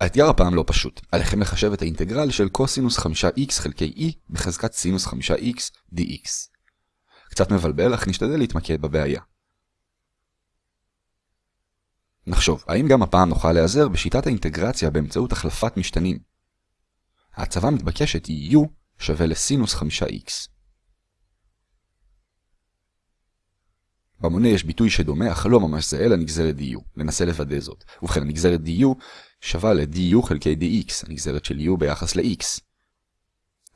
האתגר הפעם לא פשוט, עליכם לחשב את האינטגרל של קוסינוס 5x חלקי e בחזקת סינוס 5x dx. קצת מבלבל, אך נשתדל להתמקד בבעיה. נחשוב, האם גם הפעם נוכל להיעזר בשיטת האינטגרציה באמצעות החלפת משתנים? ההצבה המתבקשת היא u שווה לסינוס 5x. במונה יש ביטוי שדומה, אך לא ממש זהה לנגזרת du. ננסה לוודא זאת. ובכן, הנגזרת du שווה ל-du חלקי dx, הנגזרת של u ביחס ל-x.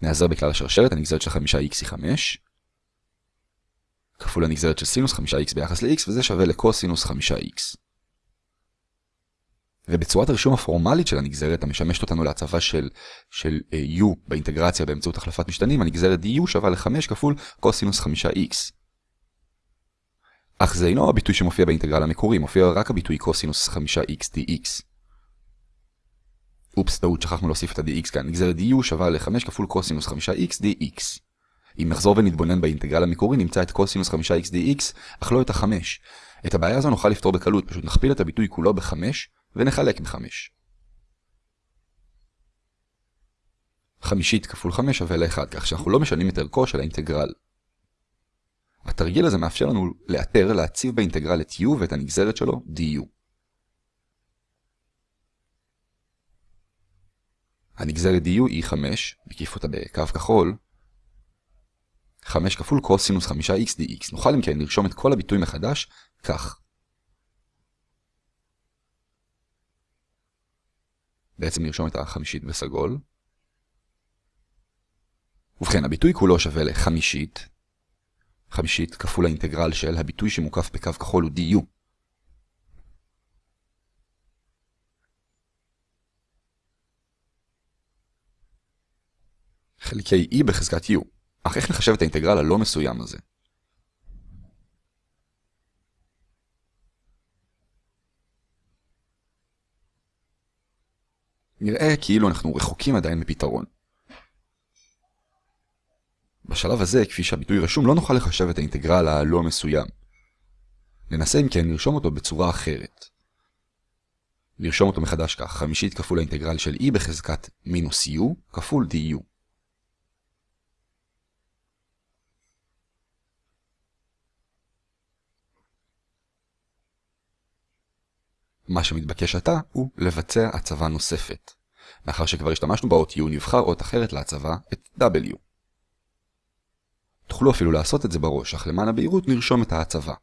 נעזר בכלל השרשרת, הנגזרת של 5x היא 5, כפול הנגזרת של סינוס 5x ביחס ל-x, וזה שווה לקוסינוס 5x. ובצורת הרישום הפורמלית של הנגזרת המשמשת אותנו להצבה של, של uh, u באינטגרציה באמצעות החלפת משתנים, הנגזרת du שווה ל-5 כפול קוסינוס 5x. אך זה אינו הביטוי שמופיע באינטגרל המקורי, מופיע רק הביטוי קוסינוס 5x dx. אופס, טעות, שכחנו להוסיף את ה-dx כאן. נגזרת du שווה ל-5 כפול קוסינוס 5x dx. אם נחזור ונתבונן באינטגרל המקורי, נמצא את קוסינוס 5x dx, אך לא את ה-5. את הבעיה הזו נוכל לפתור בקלות, פשוט נכפיל את הביטוי כולו ב-5 ונחלק ב-5. חמישית כפול 5 שווה ל-1, כך שאנחנו לא משנים את ערכו של האינטגרל. התרגיל הזה מאפשר לנו לאתר, להציב באינטגרל את u ואת הנגזרת שלו du. הנגזרת du היא 5, מקיף אותה בקו כחול, 5 כפול קוסינוס 5x dx. נוכל אם כן לרשום את כל הביטוי מחדש כך. בעצם נרשום את החמישית בסגול. ובכן, הביטוי כולו שווה לחמישית. חמישית כפול האינטגרל של הביטוי שמוקף בקו כחול הוא du. חלקי e בחזקת u. אך איך נחשב את האינטגרל הלא מסוים הזה? נראה כאילו אנחנו רחוקים עדיין מפתרון. בשלב הזה, כפי שהביטוי רשום, לא נוכל לחשב את האינטגרל הלא מסוים. ננסה אם כן לרשום אותו בצורה אחרת. לרשום אותו מחדש כך, חמישית כפול האינטגרל של e בחזקת מינוס u כפול du. מה שמתבקש עתה הוא לבצע הצבה נוספת. מאחר שכבר השתמשנו באות U, נבחר אות אחרת להצבה, את W. תוכלו אפילו לעשות את זה בראש, אך למען הבהירות נרשום את ההצבה.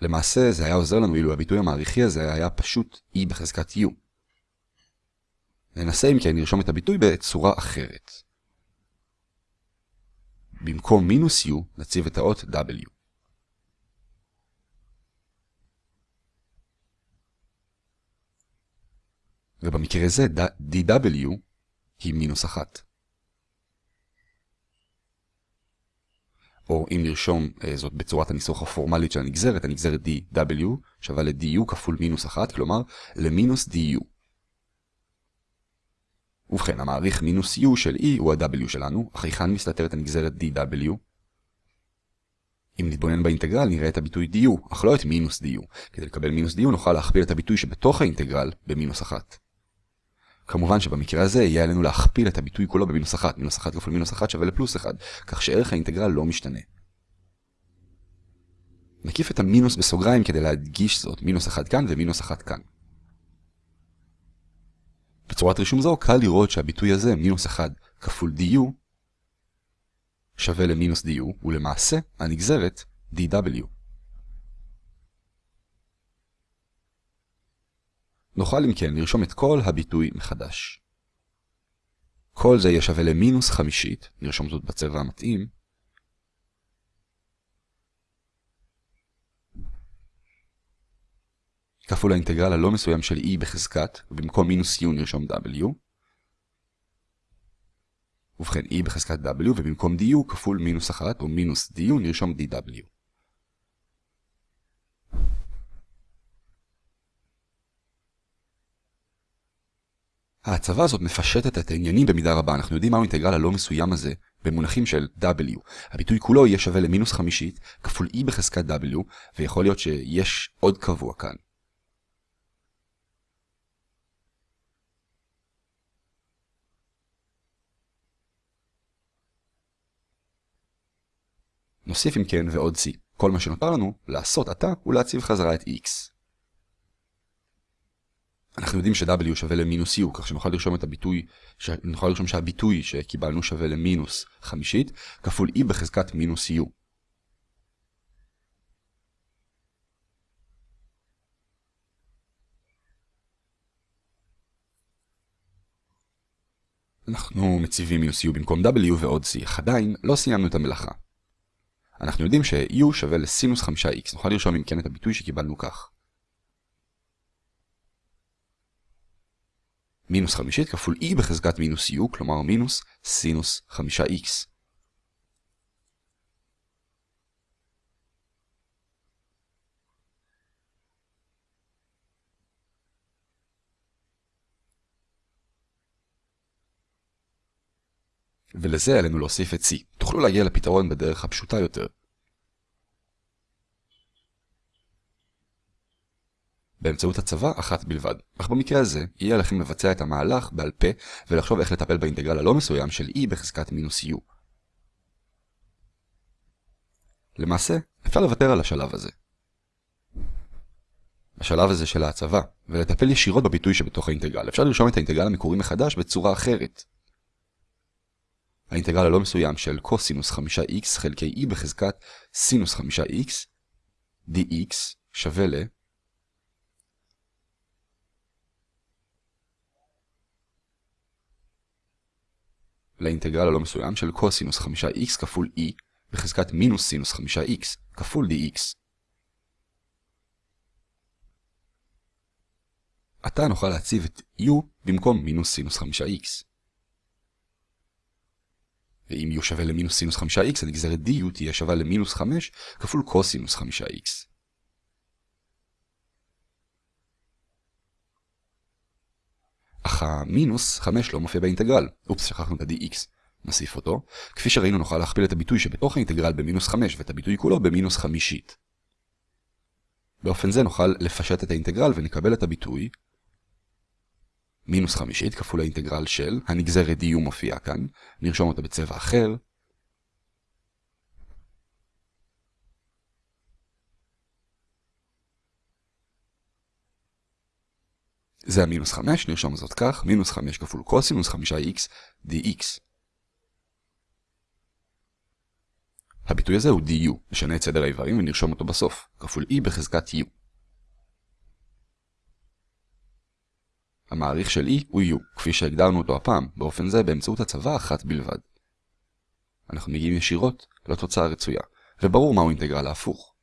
למעשה זה היה עוזר לנו אילו הביטוי המעריכי הזה היה פשוט E בחזקת U. ננסה אם כן לרשום את הביטוי בצורה אחרת. במקום מינוס U נציב את האות W. ובמקרה זה dw היא מינוס אחת. או אם נרשום אה, זאת בצורת הניסוח הפורמלית של הנגזרת, הנגזרת dw שווה ל-du כפול מינוס אחת, כלומר למינוס du. ובכן, המעריך מינוס u של e הוא ה-w שלנו, אך היכן מסתתרת הנגזרת dw? אם נתבונן באינטגרל נראה את הביטוי du, אך לא את מינוס du. כדי לקבל מינוס du נוכל להכפיל את הביטוי שבתוך האינטגרל במינוס אחת. כמובן שבמקרה הזה יהיה עלינו להכפיל את הביטוי כולו במינוס 1, מינוס 1 כפול מינוס 1 שווה לפלוס 1, כך שערך האינטגרל לא משתנה. נקיף את המינוס בסוגריים כדי להדגיש זאת, מינוס 1 כאן ומינוס 1 כאן. בצורת רישום זו קל לראות שהביטוי הזה, מינוס 1 כפול du, שווה למינוס du, ולמעשה הנגזרת dw. נוכל אם כן לרשום את כל הביטוי מחדש. כל זה יהיה שווה למינוס חמישית, נרשום זאת בצבע המתאים. כפול האינטגרל הלא מסוים של e בחזקת, ובמקום מינוס u נרשום w. ובכן e בחזקת w, ובמקום du כפול מינוס 1, או מינוס du נרשום dw. ההצבה הזאת מפשטת את העניינים במידה רבה. אנחנו יודעים מהו האינטגרל הלא מסוים הזה במונחים של W. הביטוי כולו יהיה שווה למינוס חמישית כפול E בחזקת W, ויכול להיות שיש עוד קבוע כאן. נוסיף אם כן ועוד C. כל מה שנותר לנו לעשות עתה הוא להציב חזרה את X. אנחנו יודעים ש-w שווה למינוס u, כך שנוכל לרשום את הביטוי, נוכל לרשום שהביטוי שקיבלנו שווה למינוס חמישית, כפול e בחזקת מינוס u. אנחנו מציבים מינוס u במקום w ועוד c, אך עדיין לא סיימנו את המלאכה. אנחנו יודעים ש-u שווה לסינוס 5x, נוכל לרשום אם כן את הביטוי שקיבלנו כך. מינוס חמישית כפול e בחזקת מינוס u, כלומר מינוס סינוס 5x. ולזה עלינו להוסיף את c. תוכלו להגיע לפתרון בדרך הפשוטה יותר. באמצעות הצבה אחת בלבד. אך במקרה הזה, יהיה לכם לבצע את המהלך בעל פה ולחשוב איך לטפל באינטגרל הלא מסוים של e בחזקת מינוס u. למעשה, אפשר לוותר על השלב הזה. השלב הזה של ההצבה, ולטפל ישירות בביטוי שבתוך האינטגרל. אפשר לרשום את האינטגרל המקורי מחדש בצורה אחרת. האינטגרל הלא מסוים של קוסינוס 5x חלקי e בחזקת סינוס 5x dx שווה ל... לאינטגרל הלא מסוים של קוסינוס 5x כפול e בחזקת מינוס סינוס 5x כפול dx. עתה נוכל להציב את u במקום מינוס סינוס 5x. ואם u שווה למינוס סינוס 5x, הנגזרת du תהיה שווה למינוס 5 כפול קוסינוס 5x. אך המינוס 5 לא מופיע באינטגרל. אופס, שכחנו את ה-dx. נוסיף אותו. כפי שראינו נוכל להכפיל את הביטוי שבתוך האינטגרל במינוס 5 ואת הביטוי כולו במינוס חמישית. באופן זה נוכל לפשט את האינטגרל ונקבל את הביטוי מינוס חמישית כפול האינטגרל של, הנגזרת du מופיעה כאן, נרשום אותה בצבע אחר. זה המינוס 5, נרשום זאת כך, מינוס 5 כפול קוסינוס 5x dx. הביטוי הזה הוא du, נשנה את סדר האיברים ונרשום אותו בסוף, כפול e בחזקת u. המעריך של e הוא u, כפי שהגדרנו אותו הפעם, באופן זה באמצעות הצבה אחת בלבד. אנחנו מגיעים ישירות לתוצאה הרצויה, וברור מהו אינטגרל ההפוך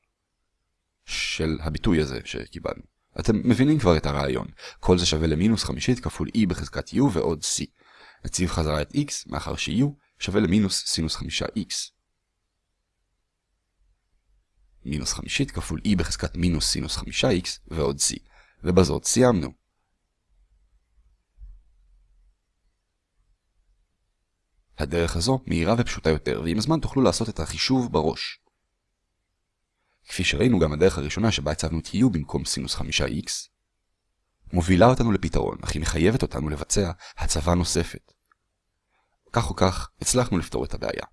של הביטוי הזה שקיבלנו. אתם מבינים כבר את הרעיון, כל זה שווה למינוס חמישית כפול e בחזקת u ועוד c. נציב חזרה את x, מאחר ש-u שווה למינוס סינוס חמישה x. מינוס חמישית כפול e בחזקת מינוס סינוס חמישה x ועוד c. ובזאת סיימנו. הדרך הזו מהירה ופשוטה יותר, ועם הזמן תוכלו לעשות את החישוב בראש. כפי שראינו גם הדרך הראשונה שבה הצבנו את u במקום סינוס 5x, מובילה אותנו לפתרון, אך היא מחייבת אותנו לבצע הצבה נוספת. כך או כך, הצלחנו לפתור את הבעיה.